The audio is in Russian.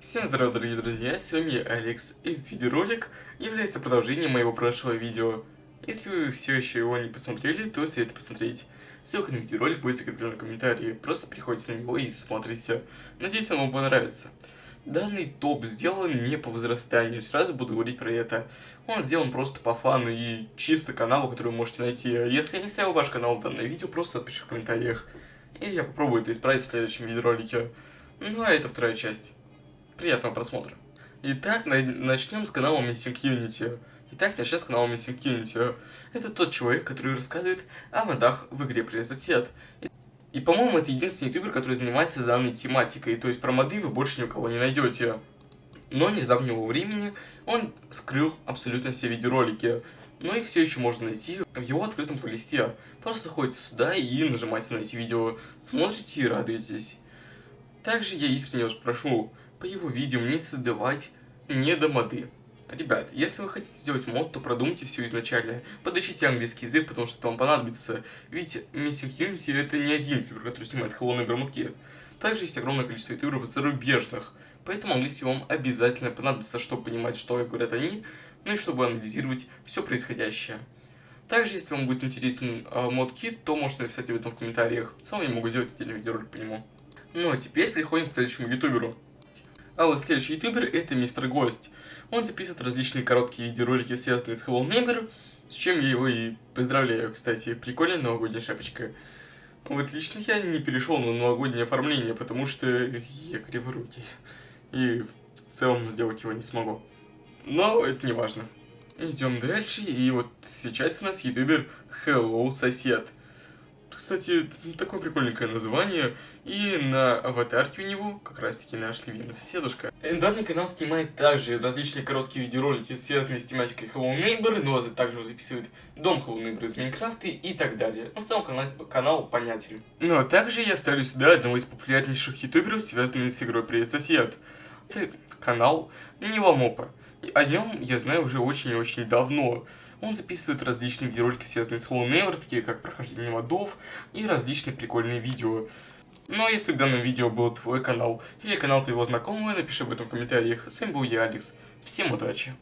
Всем здорова, дорогие друзья, с вами я, Алекс, и этот видеоролик является продолжением моего прошлого видео. Если вы все еще его не посмотрели, то советую посмотреть. Ссылка на видеоролик будет закреплена в комментарии, просто приходите на него и смотрите. Надеюсь, он вам понравится. Данный топ сделан не по возрастанию, сразу буду говорить про это. Он сделан просто по фану и чисто каналу, который вы можете найти. Если я не ставил ваш канал в данное видео, просто отпиши в комментариях. И я попробую это исправить в следующем видеоролике. Ну а это вторая часть. Приятного просмотра. Итак, начнем с канала Missing Unity. Итак, начнем с канала Missing Unity. Это тот человек, который рассказывает о модах в игре Сосед. И, по-моему, это единственный ютубер, который занимается данной тематикой. То есть про моды вы больше ни у кого не найдете. Но не с давнего времени он скрыл абсолютно все видеоролики. Но их все еще можно найти в его открытом плейлисте. Просто заходите сюда и нажимаете на эти видео, смотрите и радуетесь. Также я искренне вас прошу, по его видео не создавать недомоды. Ребят, если вы хотите сделать мод, то продумайте все изначально. Подучите английский язык, потому что вам понадобится. Ведь Missing Unity это не один ютубер, который снимает холодные громотки. Также есть огромное количество ютуберов зарубежных. Поэтому английский вам обязательно понадобится, чтобы понимать, что говорят они, ну и чтобы анализировать все происходящее. Также, если вам будет интересен э, мод-кит, то можете написать об этом в комментариях. В целом я могу сделать отдельный видеоролик по нему. Ну а теперь переходим к следующему ютуберу. А вот следующий ютубер это Мистер Гость. Он записывает различные короткие видеоролики, связанные с Neighbor, с чем я его и поздравляю, кстати. Прикольная новогодняя шапочка. Вот лично я не перешел на новогоднее оформление, потому что я криворукий. И в целом сделать его не смогу. Но это не важно. Идем дальше, и вот сейчас у нас ютубер Hello Сосед. Кстати, такое прикольненькое название. И на аватарке у него как раз таки наш любимый соседушка. Данный канал снимает также различные короткие видеоролики, связанные с тематикой Hello Neighbor, но также записывает дом Hello Neighbor из Майнкрафта и так далее. Но в целом канал, канал понятен. Ну а также я ставлю сюда одного из популярнейших ютуберов, связанных с игрой Привет Сосед. Это канал Нивамопа. О нем я знаю уже очень и очень давно. Он записывает различные видеоролики, связанные с Hello Neighbor, такие как прохождение модов и различные прикольные видео. А если в данном видео был твой канал или канал твоего знакомого, напиши об этом в комментариях. С вами был я, Алекс. Всем удачи!